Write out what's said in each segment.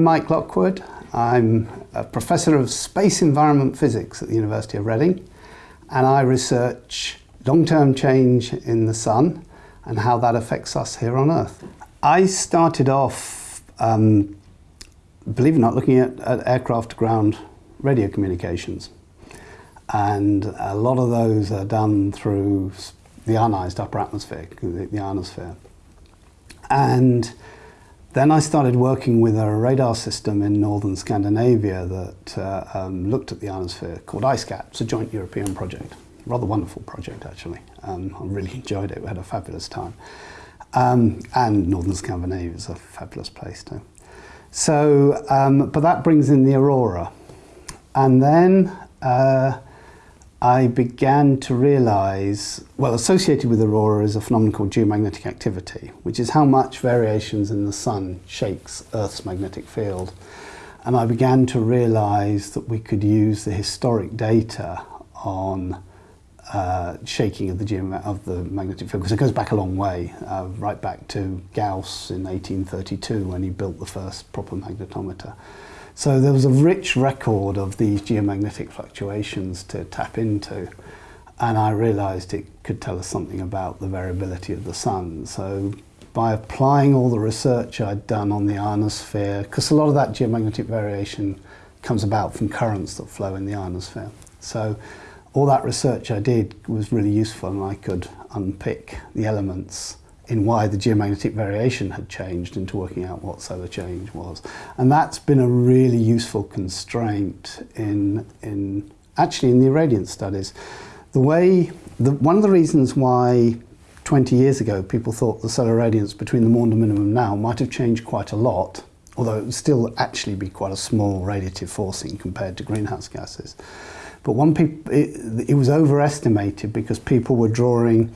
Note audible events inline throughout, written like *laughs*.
I'm Mike Lockwood. I'm a professor of space environment physics at the University of Reading and I research long-term change in the sun and how that affects us here on Earth. I started off, um, believe it or not, looking at, at aircraft-to-ground radio communications and a lot of those are done through the ionized upper atmosphere, the, the ionosphere. And then I started working with a radar system in northern Scandinavia that uh, um, looked at the ionosphere called EISCAT. It's a joint European project. Rather wonderful project, actually. Um, I really *laughs* enjoyed it. We had a fabulous time. Um, and northern Scandinavia is a fabulous place too. So, um, but that brings in the aurora. And then uh, I began to realize, well, associated with aurora is a phenomenon called geomagnetic activity, which is how much variations in the sun shakes Earth's magnetic field. And I began to realize that we could use the historic data on uh, shaking of the, of the magnetic field, because it goes back a long way, uh, right back to Gauss in 1832 when he built the first proper magnetometer. So there was a rich record of these geomagnetic fluctuations to tap into and I realized it could tell us something about the variability of the sun. So by applying all the research I'd done on the ionosphere, because a lot of that geomagnetic variation comes about from currents that flow in the ionosphere. So all that research I did was really useful and I could unpick the elements in why the geomagnetic variation had changed into working out what solar change was. And that's been a really useful constraint in, in actually in the irradiance studies. The way, the, one of the reasons why 20 years ago people thought the solar radiance between the Maunder minimum now might have changed quite a lot, although it would still actually be quite a small radiative forcing compared to greenhouse gases. But one it, it was overestimated because people were drawing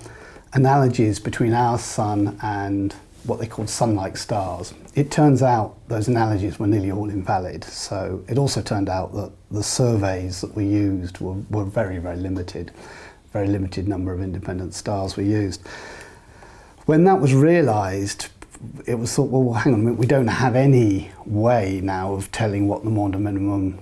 analogies between our sun and what they called sun-like stars. It turns out those analogies were nearly all invalid. So it also turned out that the surveys that we used were, were very, very limited. Very limited number of independent stars were used. When that was realized, it was thought, well, hang on a minute, we don't have any way now of telling what the Maunder minimum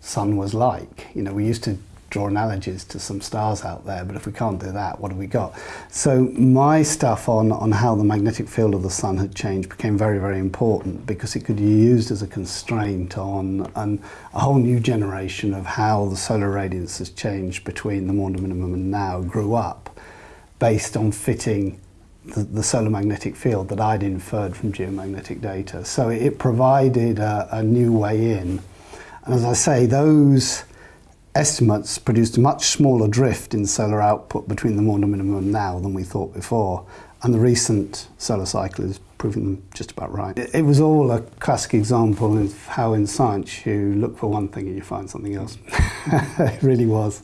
sun was like. You know, we used to draw analogies to some stars out there, but if we can't do that, what have we got? So my stuff on, on how the magnetic field of the sun had changed became very, very important because it could be used as a constraint on an, a whole new generation of how the solar radiance has changed between the Maunder minimum and now grew up based on fitting the, the, solar magnetic field that I'd inferred from geomagnetic data. So it provided a, a new way in. And as I say, those estimates produced a much smaller drift in solar output between the Maunder minimum now than we thought before. And the recent solar cycle is proving them just about right. It, it was all a classic example of how in science you look for one thing and you find something else. *laughs* it really was.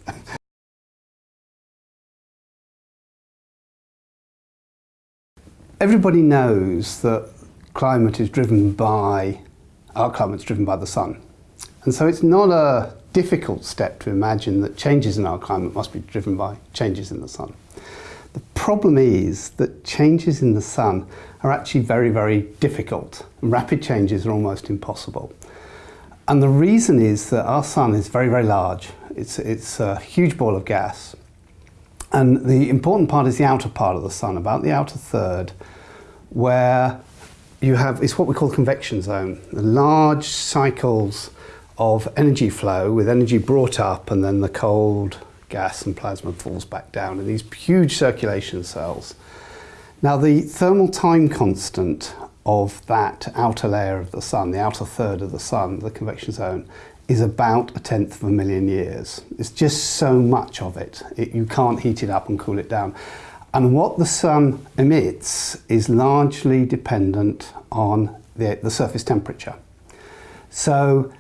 Everybody knows that climate is driven by, our climate's driven by the sun. And so it's not a difficult step to imagine that changes in our climate must be driven by changes in the sun. The problem is that changes in the sun are actually very, very difficult. Rapid changes are almost impossible. And the reason is that our sun is very, very large. It's, it's a huge ball of gas. And the important part is the outer part of the sun, about the outer third, where you have, it's what we call convection zone. The large cycles of energy flow with energy brought up and then the cold gas and plasma falls back down in these huge circulation cells. Now the thermal time constant of that outer layer of the sun, the outer third of the sun, the convection zone, is about a tenth of a million years. It's just so much of it. it. You can't heat it up and cool it down. And what the sun emits is largely dependent on the, the surface temperature. So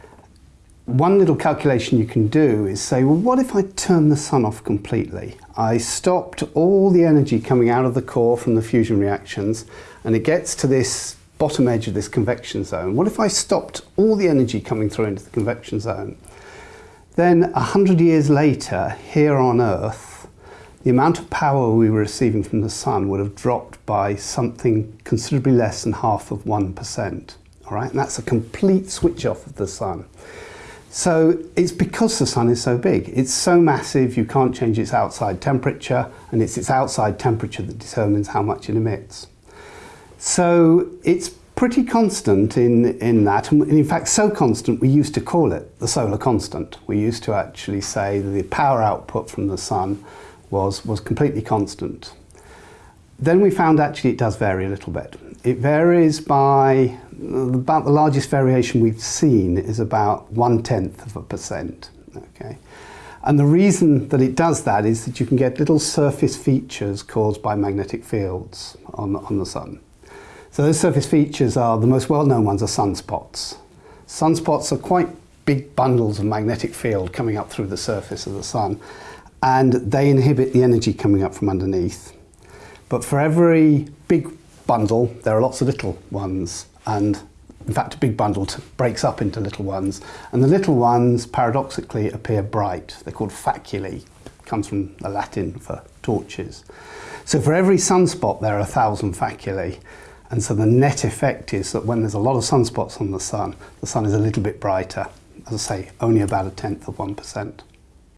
one little calculation you can do is say, well, what if I turn the sun off completely? I stopped all the energy coming out of the core from the fusion reactions and it gets to this bottom edge of this convection zone. What if I stopped all the energy coming through into the convection zone? Then a hundred years later, here on Earth, the amount of power we were receiving from the sun would have dropped by something considerably less than half of 1%. All right, and that's a complete switch off of the sun. So it's because the sun is so big. It's so massive you can't change its outside temperature and it's its outside temperature that determines how much it emits. So it's pretty constant in, in that and in fact so constant we used to call it the solar constant. We used to actually say that the power output from the sun was, was completely constant. Then we found actually it does vary a little bit. It varies by about the largest variation we've seen is about one tenth of a percent. Okay. And the reason that it does that is that you can get little surface features caused by magnetic fields on, on the sun. So those surface features are, the most well-known ones are sunspots. Sunspots are quite big bundles of magnetic field coming up through the surface of the sun and they inhibit the energy coming up from underneath. But for every big bundle, there are lots of little ones and in fact a big bundle breaks up into little ones and the little ones paradoxically appear bright. They're called faculae, comes from the Latin for torches. So for every sunspot there are a thousand faculae and so the net effect is that when there's a lot of sunspots on the sun, the sun is a little bit brighter, as I say, only about a tenth of 1%.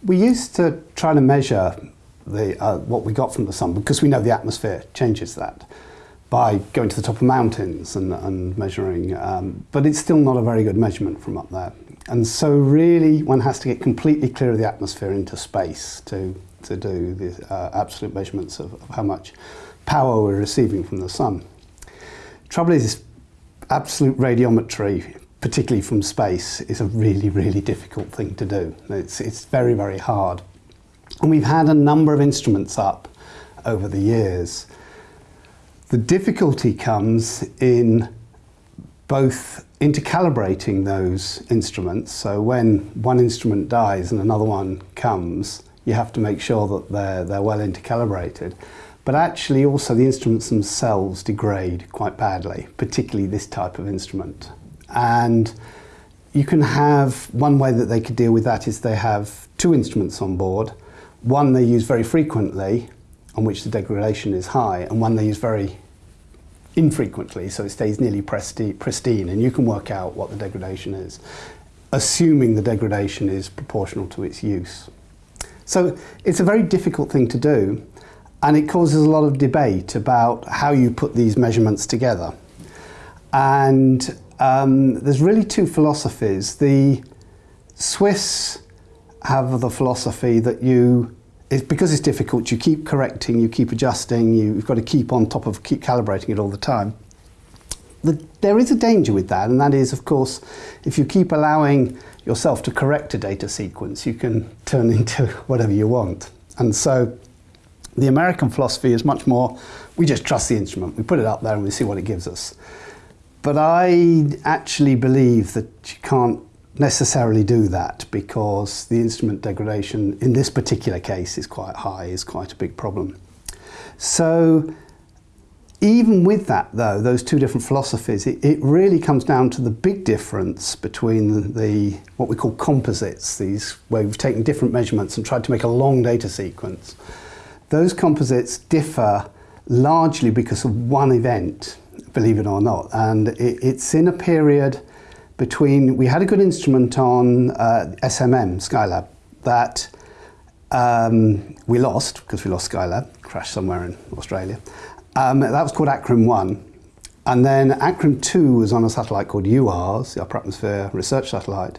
We used to try to measure the, uh, what we got from the sun because we know the atmosphere changes that. By going to the top of mountains and, and measuring, um, but it's still not a very good measurement from up there. And so really one has to get completely clear of the atmosphere into space to, to do the uh, absolute measurements of, of, how much power we're receiving from the sun. Trouble is, absolute radiometry, particularly from space, is a really, really difficult thing to do. It's, it's very, very hard. And we've had a number of instruments up over the years the difficulty comes in both intercalibrating those instruments. So when one instrument dies and another one comes, you have to make sure that they're, they're well intercalibrated. But actually also the instruments themselves degrade quite badly, particularly this type of instrument. And you can have, one way that they could deal with that is they have two instruments on board. One they use very frequently, on which the degradation is high, and one they use very infrequently, so it stays nearly pristine, and you can work out what the degradation is, assuming the degradation is proportional to its use. So it's a very difficult thing to do, and it causes a lot of debate about how you put these measurements together. And um, there's really two philosophies. The Swiss have the philosophy that you it's because it's difficult, you keep correcting, you keep adjusting, you've got to keep on top of, keep calibrating it all the time. The, there is a danger with that, and that is, of course, if you keep allowing yourself to correct a data sequence, you can turn *laughs* into whatever you want. And so the American philosophy is much more, we just trust the instrument, we put it up there and we see what it gives us. But I actually believe that you can't necessarily do that because the instrument degradation in this particular case is quite high, is quite a big problem. So even with that though, those two different philosophies, it, it really comes down to the big difference between the, what we call composites, these where we've taken different measurements and tried to make a long data sequence. Those composites differ largely because of one event, believe it or not, and it, it's in a period between, we had a good instrument on uh, SMM, Skylab, that um, we lost, because we lost Skylab, crashed somewhere in Australia. Um, that was called ACRIM 1. And then ACRIM 2 was on a satellite called UARS, the Upper Atmosphere Research Satellite.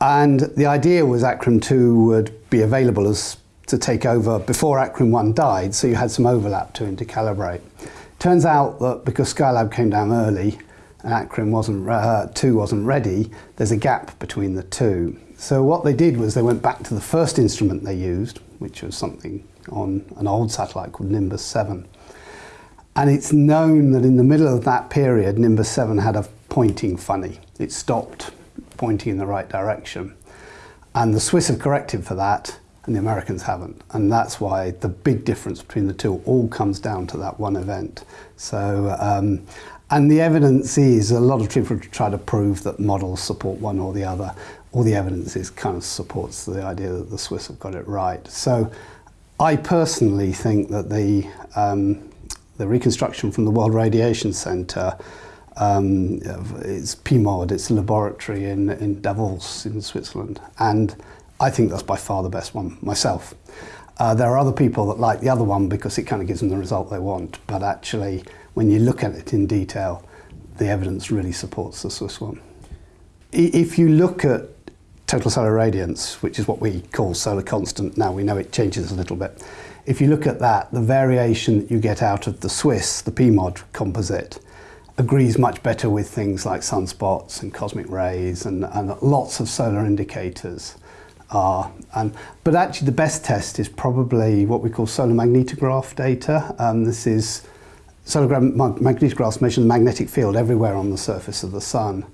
And the idea was ACRIM 2 would be available as to take over before ACRIM 1 died, so you had some overlap to intercalibrate. Turns out that because Skylab came down early, ACRIM wasn't, uh, 2 wasn't ready, there's a gap between the two. So what they did was they went back to the first instrument they used, which was something on an old satellite called Nimbus 7. And it's known that in the middle of that period, Nimbus 7 had a pointing funny. It stopped pointing in the right direction. And the Swiss have corrected for that, and the Americans haven't. And that's why the big difference between the two all comes down to that one event. So um, and the evidence is, a lot of people try to prove that models support one or the other. All the evidence is kind of supports the idea that the Swiss have got it right. So I personally think that the, um, the reconstruction from the World Radiation Centre Um, it's PMOD, it's a laboratory in, in Davos in Switzerland. And I think that's by far the best one myself. Uh, there are other people that like the other one because it kind of gives them the result they want. But actually, when you look at it in detail, the evidence really supports the Swiss one. If you look at total solar radiance, which is what we call solar constant now, we know it changes a little bit. If you look at that, the variation that you get out of the Swiss, the PMOD composite, agrees much better with things like sunspots and cosmic rays and, and lots of solar indicators are. And, but actually the best test is probably what we call solar magnetograph data. Um, this is magnetographs measure the magnetic field everywhere on the surface of the sun.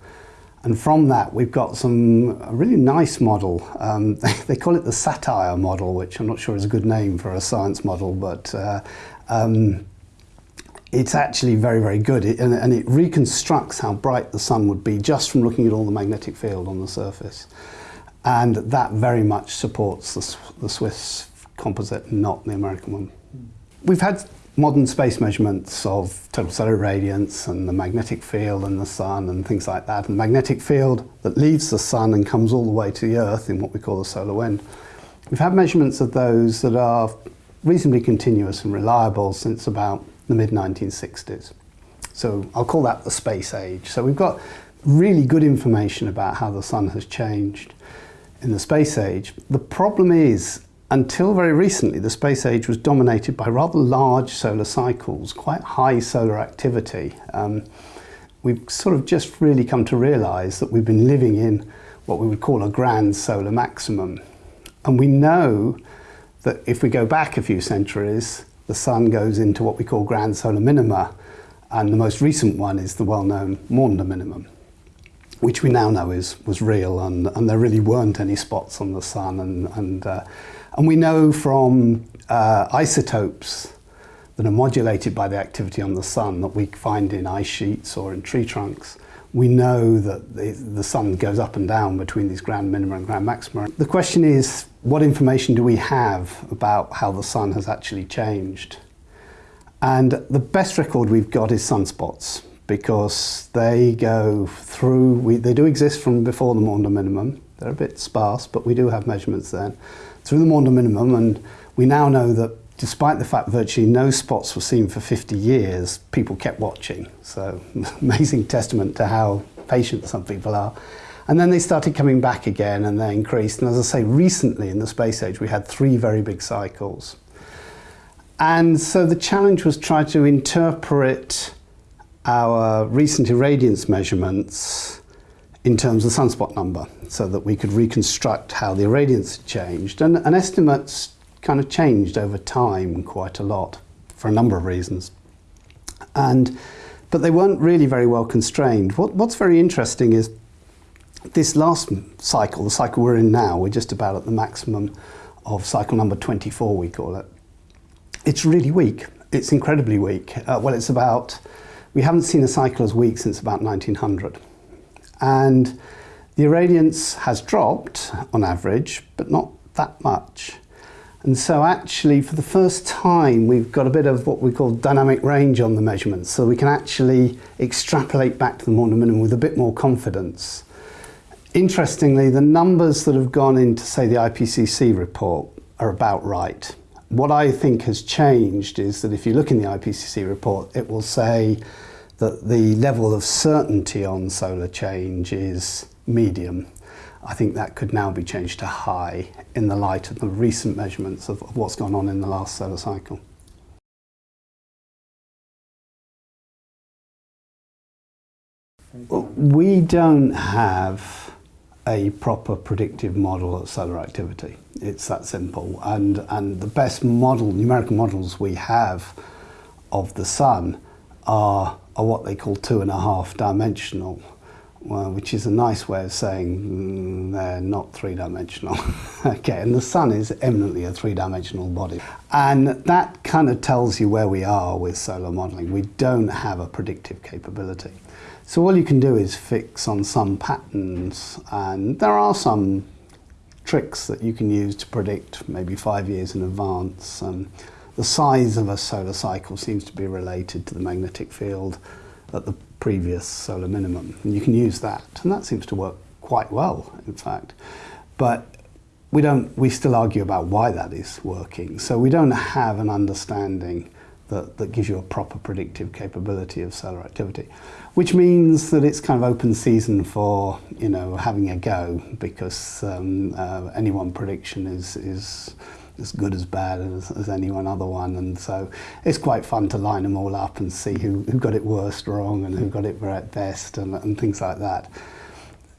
And from that, we've got some a really nice model. Um, they, *laughs* they, call it the SATIRE model, which I'm not sure is a good name for a science model, but uh, um, it's actually very, very good. It, and, and, it reconstructs how bright the sun would be just from looking at all the magnetic field on the surface. And that very much supports the, the Swiss composite, not the American one. We've had modern space measurements of total solar radiance and the magnetic field and the sun and things like that. And the magnetic field that leaves the sun and comes all the way to the earth in what we call the solar wind. We've had measurements of those that are reasonably continuous and reliable since about the mid 1960s. So I'll call that the space age. So we've got really good information about how the sun has changed in the space age. The problem is, until very recently, the space age was dominated by rather large solar cycles, quite high solar activity. Um, we've sort of just really come to realize that we've been living in what we would call a grand solar maximum. And we know that if we go back a few centuries, the sun goes into what we call grand solar minima, and the most recent one is the well-known Maunder minimum, which we now know is was real, and, and there really weren't any spots on the sun, and and uh, and we know from uh, isotopes that are modulated by the activity on the sun that we find in ice sheets or in tree trunks. We know that the, the sun goes up and down between these grand minima and grand maxima. The question is, what information do we have about how the sun has actually changed? And the best record we've got is sunspots because they go through, we, they do exist from before the Maunder minimum. They're a bit sparse, but we do have measurements then. Through the Maunder minimum, and we now know that despite the fact virtually no spots were seen for 50 years, people kept watching. So *laughs* amazing testament to how patient some people are. And then they started coming back again and they increased. And as I say, recently in the space age, we had three very big cycles. And so the challenge was try to interpret our recent irradiance measurements in terms of sunspot number so that we could reconstruct how the irradiance had changed. And, and estimates kind of changed over time quite a lot for a number of reasons. And, but they weren't really very well constrained. What, what's very interesting is this last cycle, the cycle we're in now, we're just about at the maximum of cycle number 24, we call it. It's really weak. It's incredibly weak. Uh, well, it's about, we haven't seen a cycle as weak since about 1900. And the irradiance has dropped on average, but not that much. And so actually, for the first time, we've got a bit of what we call dynamic range on the measurements. So we can actually extrapolate back to the Maunder minimum with a bit more confidence. Interestingly, the numbers that have gone into, say, the IPCC report are about right. What I think has changed is that if you look in the IPCC report, it will say that the level of certainty on solar change is medium. I think that could now be changed to high in the light of the recent measurements of, of what's gone on in the last solar cycle. We don't have a proper predictive model of solar activity. It's that simple. And, and the best model, numerical models we have of the sun are, are what they call two and a half dimensional, well, which is a nice way of saying mm, they're not three dimensional. *laughs* okay, and the sun is eminently a three dimensional body. And that kind of tells you where we are with solar modeling. We don't have a predictive capability. So all you can do is fix on some patterns and there are some tricks that you can use to predict maybe five years in advance. Um, the size of a solar cycle seems to be related to the magnetic field at the previous solar minimum. And you can use that, and that seems to work quite well, in fact. But we don't. We still argue about why that is working. So we don't have an understanding that, that gives you a proper predictive capability of solar activity, which means that it's kind of open season for you know having a go because um, uh, any one prediction is is as good as bad as, as any one other one and so it's quite fun to line them all up and see who, who got it worst wrong and who got it right best and, and things like that.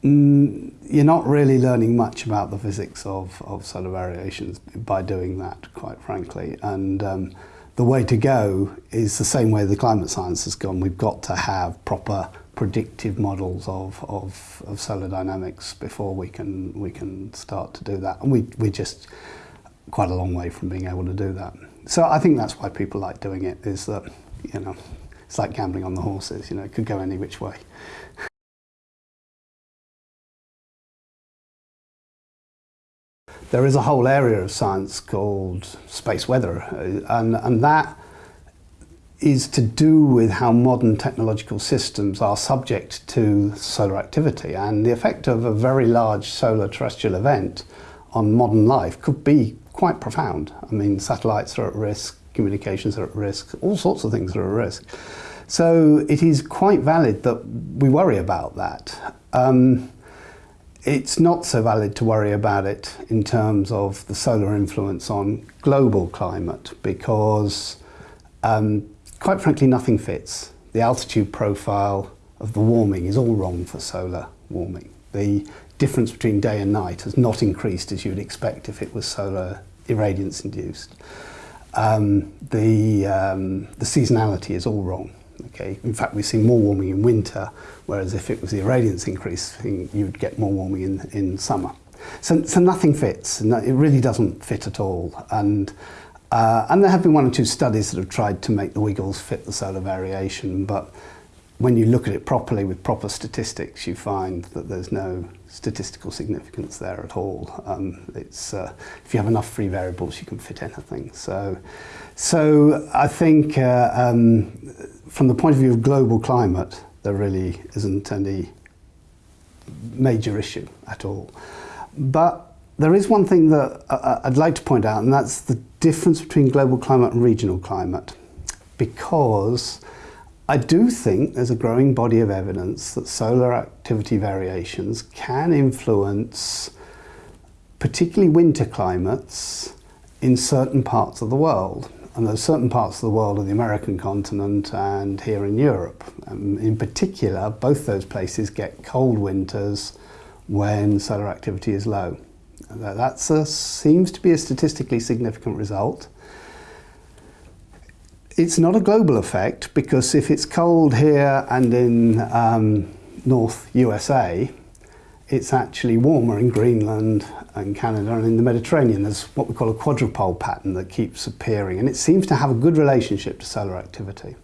Mm, you're not really learning much about the physics of, of solar variations by doing that, quite frankly. And um, the way to go is the same way the climate science has gone. We've got to have proper predictive models of, of, of solar dynamics before we can we can start to do that. And we, we're just quite a long way from being able to do that. So I think that's why people like doing it, is that, you know, it's like gambling on the horses, you know, it could go any which way. *laughs* there is a whole area of science called space weather, uh, and, and that is to do with how modern technological systems are subject to solar activity and the effect of a very large solar terrestrial event on modern life could be quite profound. I mean, satellites are at risk, communications are at risk, all sorts of things are at risk. So it is quite valid that we worry about that. Um, it's not so valid to worry about it in terms of the solar influence on global climate because, um, quite frankly, nothing fits. The altitude profile of the warming is all wrong for solar warming. The difference between day and night has not increased as you would expect if it was solar irradiance induced. Um, the, um, the seasonality is all wrong. Okay? In fact, we see more warming in winter, whereas if it was the irradiance increase, you'd get more warming in, in summer. So, so nothing fits. No, it really doesn't fit at all. And, uh, and there have been one or two studies that have tried to make the wiggles fit the solar variation, but when you look at it properly with proper statistics, you find that there's no statistical significance there at all. Um, it's, uh, if you have enough free variables, you can fit anything. So, so I think uh, um, from the point of view of global climate, there really isn't any major issue at all. But there is one thing that I'd like to point out, and that's the difference between global climate and regional climate. Because I do think there's a growing body of evidence that solar activity variations can influence particularly winter climates in certain parts of the world. And there's certain parts of the world of the American continent and here in Europe. Um, in particular, both those places get cold winters when solar activity is low. That seems to be a statistically significant result. It's not a global effect because if it's cold here and in um, North USA, it's actually warmer in Greenland and Canada and in the Mediterranean. There's what we call a quadrupole pattern that keeps appearing and it seems to have a good relationship to solar activity.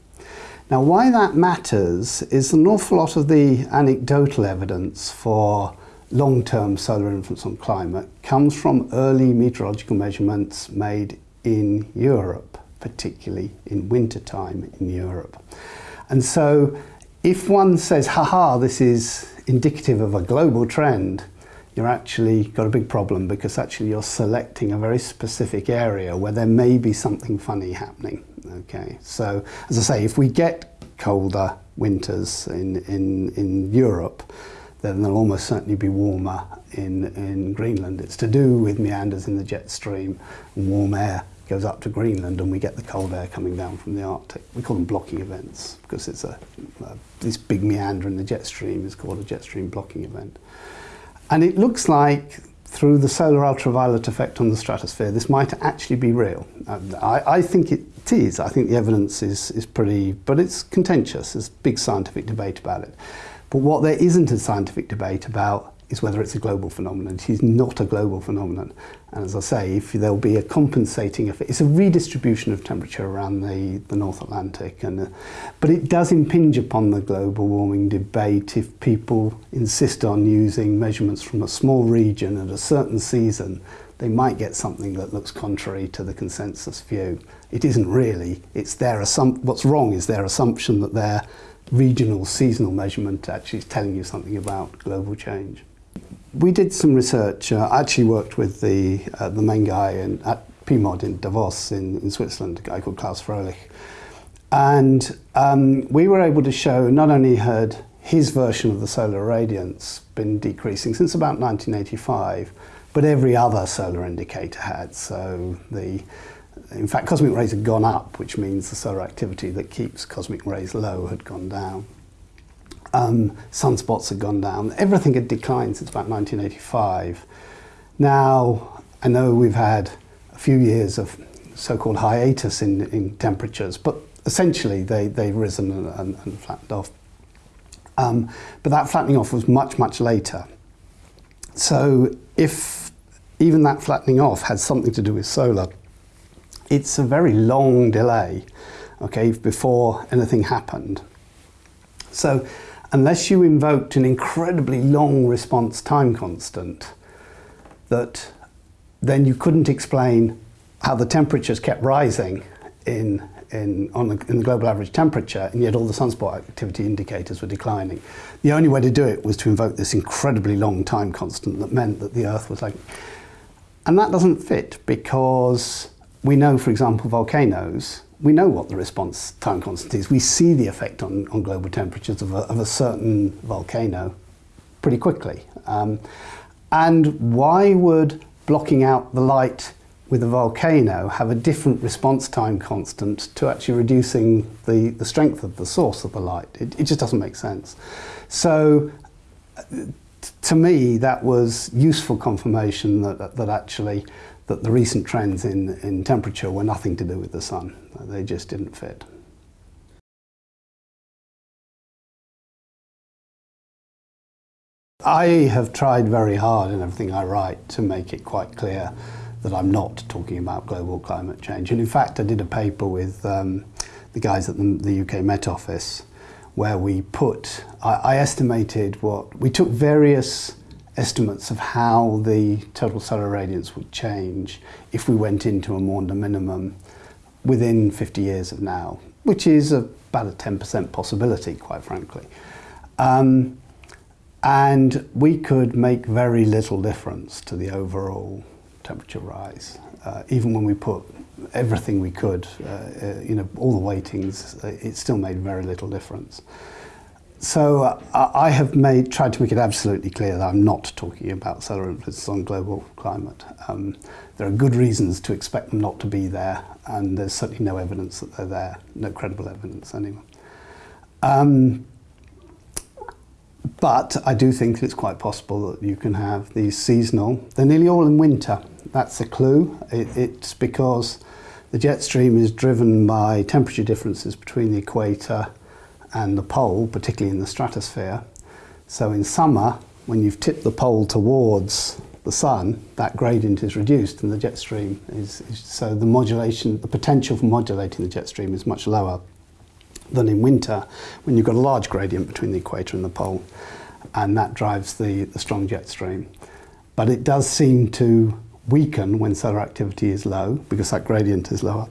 Now why that matters is an awful lot of the anecdotal evidence for long-term solar influence on climate comes from early meteorological measurements made in Europe particularly in wintertime in Europe. And so if one says, haha, this is indicative of a global trend, you're actually got a big problem because actually you're selecting a very specific area where there may be something funny happening. Okay, so as I say, if we get colder winters in, in, in Europe, then they'll almost certainly be warmer in, in Greenland. It's to do with meanders in the jet stream and warm air goes up to Greenland and we get the cold air coming down from the Arctic. We call them blocking events because it's a, a, this big meander in the jet stream is called a jet stream blocking event. And it looks like through the solar ultraviolet effect on the stratosphere, this might actually be real. I, I, think it is. I think the evidence is, is pretty, but it's contentious. There's big scientific debate about it. But what there isn't a scientific debate about is whether it's a global phenomenon. It is not a global phenomenon. And as I say, if there'll be a compensating effect. It's a redistribution of temperature around the, the North Atlantic. and uh, But it does impinge upon the global warming debate if people insist on using measurements from a small region at a certain season they might get something that looks contrary to the consensus view. It isn't really. It's their what's wrong is their assumption that their regional seasonal measurement actually is telling you something about global change. We did some research. Uh, I actually worked with the, uh, the main guy in, at PMOD in Davos in, in Switzerland, a guy called Claus Fröhlich. And um, we were able to show not only had his version of the solar radiance been decreasing since about 1985, but every other solar indicator had. So the, in fact, cosmic rays had gone up, which means the solar activity that keeps cosmic rays low had gone down. Um, sunspots had gone down. Everything had declined since about 1985. Now, I know we've had a few years of so-called hiatus in, in temperatures, but essentially they, they've risen and, and, and flattened off. Um, but that flattening off was much, much later. So if even that flattening off had something to do with solar, it's a very long delay, okay, before anything happened. So unless you invoked an incredibly long response time constant, that then you couldn't explain how the temperatures kept rising in in, on the, in the global average temperature, and yet all the sunspot activity indicators were declining. The only way to do it was to invoke this incredibly long time constant that meant that the Earth was like... And that doesn't fit because we know, for example, volcanoes, we know what the response time constant is. We see the effect on, on global temperatures of a, of a certain volcano pretty quickly. Um, and why would blocking out the light with a volcano have a different response time constant to actually reducing the, the strength of the source of the light. It, it just doesn't make sense. So to me, that was useful confirmation that, that actually that the recent trends in, in temperature were nothing to do with the sun. They just didn't fit. I have tried very hard in everything I write to make it quite clear that I'm not talking about global climate change. And in fact, I did a paper with um, the guys at the, the UK Met Office where we put, I, I estimated what, we took various estimates of how the total solar radiance would change if we went into a Maunder minimum within 50 years of now, which is about a 10% possibility, quite frankly. Um, and we could make very little difference to the overall temperature rise. Uh, even when we put everything we could, uh, uh, you know, all the weightings, uh, it still made very little difference. So uh, I have made, tried to make it absolutely clear that I'm not talking about solar influences on global climate. Um, there are good reasons to expect them not to be there, and there's certainly no evidence that they're there, no credible evidence anyway. Um, but I do think that it's quite possible that you can have these seasonal. They're nearly all in winter. That's a clue. It, it's because the jet stream is driven by temperature differences between the equator and the pole, particularly in the stratosphere. So in summer, when you've tipped the pole towards the sun, that gradient is reduced and the jet stream is, is, so the modulation, the potential for modulating the jet stream is much lower than in winter when you've got a large gradient between the equator and the pole and that drives the, the strong jet stream. But it does seem to weaken when solar activity is low because that gradient is lower.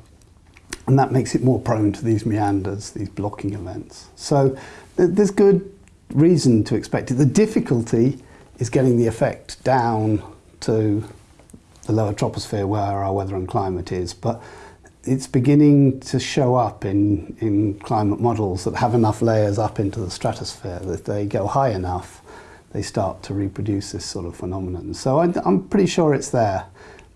And that makes it more prone to these meanders, these blocking events. So there's good reason to expect it. The difficulty is getting the effect down to the lower troposphere where our weather and climate is, but it's beginning to show up in, in climate models that have enough layers up into the stratosphere that they go high enough, they start to reproduce this sort of phenomenon. So I, I'm pretty sure it's there.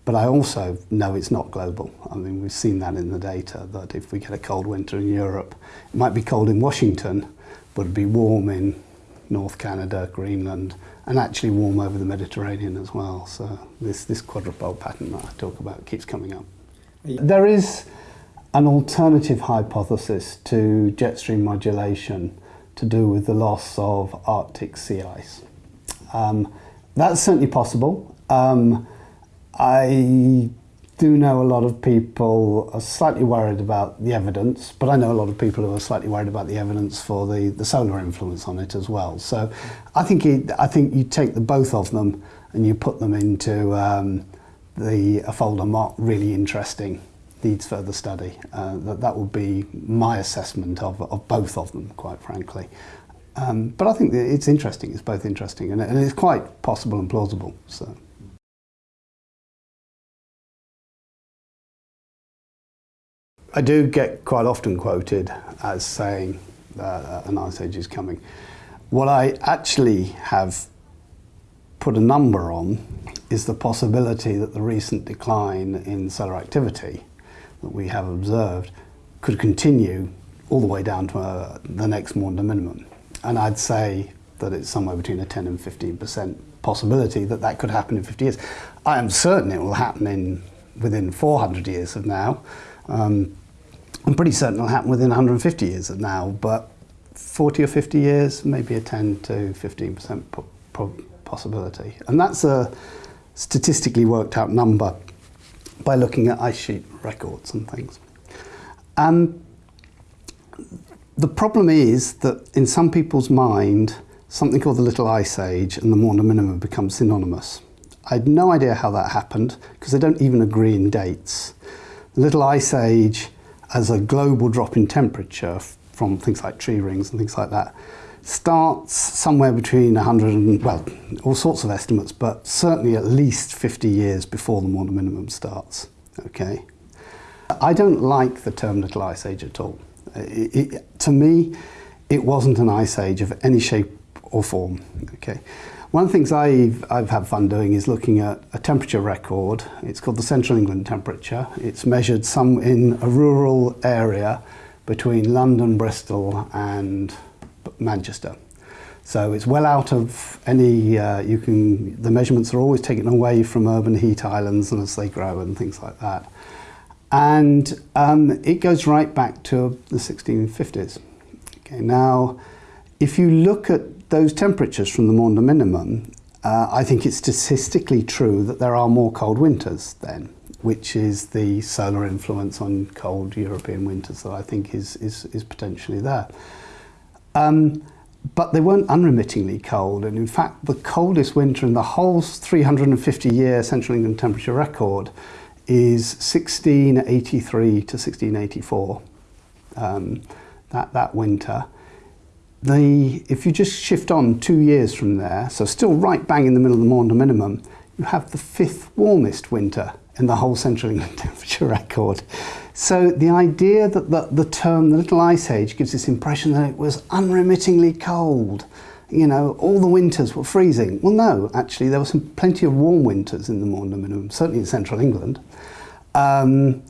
But I also know it's not global. I mean, we've seen that in the data, that if we get a cold winter in Europe, it might be cold in Washington, but it'd be warm in North Canada, Greenland, and actually warm over the Mediterranean as well. So this, this quadrupole pattern that I talk about keeps coming up. There is an alternative hypothesis to jet stream modulation to do with the loss of Arctic sea ice. Um, that's certainly possible. Um, I do know a lot of people are slightly worried about the evidence, but I know a lot of people who are slightly worried about the evidence for the, the solar influence on it as well. So I think it, I think you take the both of them and you put them into um, the a folder marked really interesting needs further study. Uh, that, that would be my assessment of, of both of them, quite frankly. Um, but I think it's interesting, it's both interesting and, and it's quite possible and plausible. So. I do get quite often quoted as saying uh, an ice age is coming. What I actually have put a number on is the possibility that the recent decline in solar activity that we have observed could continue all the way down to uh, the next Maunder minimum. And I'd say that it's somewhere between a 10 and 15% possibility that that could happen in 50 years. I am certain it will happen in within 400 years of now. Um, I'm pretty certain it'll happen within 150 years now, but 40 or 50 years, maybe a 10 to 15% po po possibility. And that's a statistically worked out number by looking at ice sheet records and things. And the problem is that in some people's mind, something called the Little Ice Age and the Warner Minimum become synonymous. I had no idea how that happened because they don't even agree in dates. Little Ice Age as a global drop in temperature from things like tree rings and things like that starts somewhere between 100 and, well, all sorts of estimates, but certainly at least 50 years before the Maunder minimum starts, okay? I don't like the term Little Ice Age at all. It, it, to me, it wasn't an ice age of any shape or form, okay? One of the things I've, I've had fun doing is looking at a temperature record. It's called the Central England temperature. It's measured some in a rural area between London, Bristol and Manchester. So it's well out of any, uh, you can, the measurements are always taken away from urban heat islands and as they grow and things like that. And um, it goes right back to the 1650s. Okay, now, if you look at those temperatures from the Maunder minimum, uh, I think it's statistically true that there are more cold winters then, which is the solar influence on cold European winters that I think is, is, is potentially there. Um, but they weren't unremittingly cold, and in fact, the coldest winter in the whole 350 year Central England temperature record is 1683 to 1684. Um, that, that winter. The, if you just shift on two years from there, so still right bang in the middle of the Maunder minimum, you have the fifth warmest winter in the whole Central England *laughs* temperature record. So the idea that the, the term the Little Ice Age gives this impression that it was unremittingly cold, you know, all the winters were freezing. Well, no, actually, there were some plenty of warm winters in the Maunder minimum, certainly in central England. Um,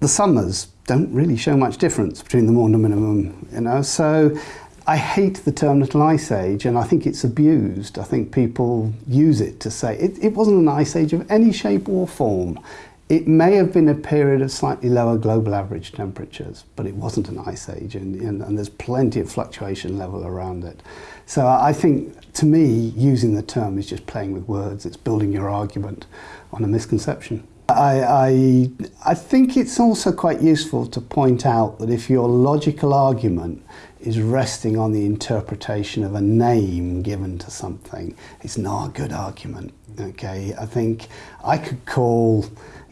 the summers don't really show much difference between the Maunder minimum, you know, so I hate the term Little Ice Age, and I think it's abused. I think people use it to say it, it wasn't an ice age of any shape or form. It may have been a period of slightly lower global average temperatures, but it wasn't an ice age, and, and, and there's plenty of fluctuation level around it. So I think, to me, using the term is just playing with words. It's building your argument on a misconception. I, I, I think it's also quite useful to point out that if your logical argument is resting on the interpretation of a name given to something, it's not a good argument. Okay, I think I could call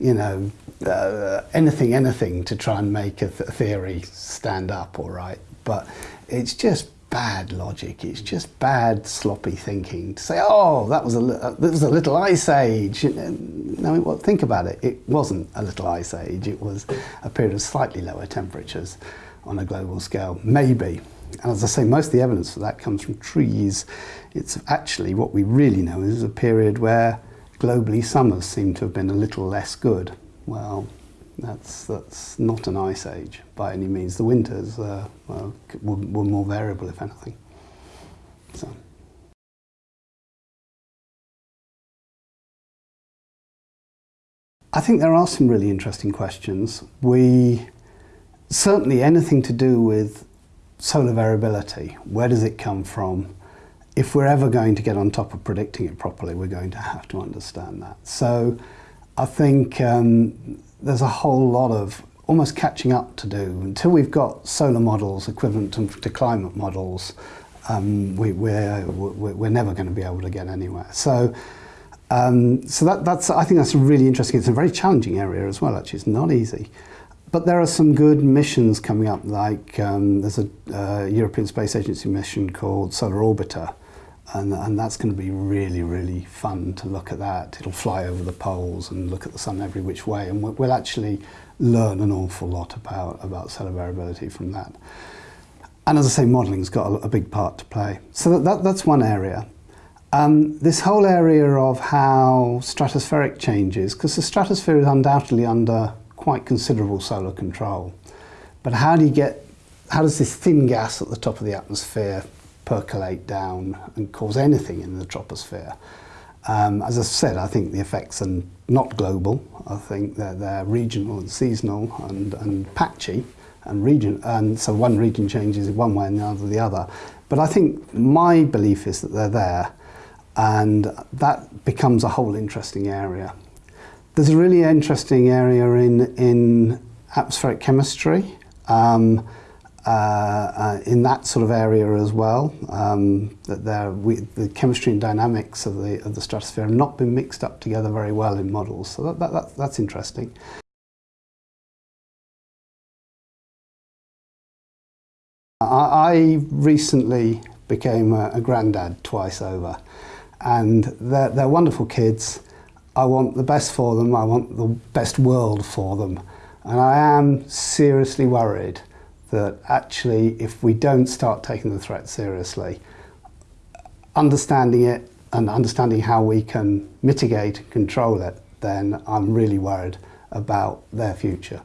you know, uh, anything, anything to try and make a th theory stand up, all right. But it's just bad logic. It's just bad, sloppy thinking to say, "Oh, that was a uh, that was a little ice age." No, well, think about it. It wasn't a little ice age. It was a period of slightly lower temperatures on a global scale, maybe. And as I say, most of the evidence for that comes from trees. It's actually what we really know is a period where globally summers seem to have been a little less good. Well, that's, that's not an ice age by any means. The winters uh, were, were more variable, if anything. So. I think there are some really interesting questions. We certainly anything to do with solar variability. Where does it come from? if we're ever going to get on top of predicting it properly, we're going to have to understand that. So I think um, there's a whole lot of almost catching up to do. Until we've got solar models equivalent to, to climate models, um, we, we're, we're, we're, never going to be able to get anywhere. So Um, so that, that's, I think that's really interesting. It's a very challenging area as well, actually. It's not easy. But there are some good missions coming up, like um, there's a uh, European Space Agency mission called Solar Orbiter, and, and that's going to be really, really fun to look at that. It'll fly over the poles and look at the sun every which way, and we'll, we'll actually learn an awful lot about, about solar variability from that. And as I say, modelling's got a, a big part to play. So that, that, that's one area. Um, this whole area of how stratospheric changes, because the stratosphere is undoubtedly under quite considerable solar control. But how do you get, how does this thin gas at the top of the atmosphere percolate down and cause anything in the troposphere. Um, as I said, I think the effects are not global. I think they're, they're regional and seasonal and, and patchy. And, region, and so one region changes one way and the other the other. But I think my belief is that they're there and that becomes a whole interesting area. There's a really interesting area in, in atmospheric chemistry. Um, Uh, uh, in that sort of area as well. Um, that there, we, the chemistry and dynamics of the, of the stratosphere have not been mixed up together very well in models, so that, that, that, that's interesting. I, I recently became a, a granddad twice over, and they're, they're wonderful kids. I want the best for them, I want the best world for them, and I am seriously worried that actually, if we don't start taking the threat seriously, understanding it and understanding how we can mitigate and control it, then I'm really worried about their future.